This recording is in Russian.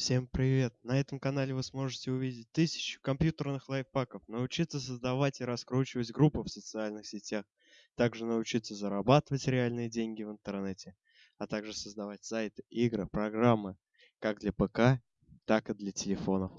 Всем привет! На этом канале вы сможете увидеть тысячу компьютерных лайфхаков, научиться создавать и раскручивать группы в социальных сетях, также научиться зарабатывать реальные деньги в интернете, а также создавать сайты, игры, программы как для ПК, так и для телефонов.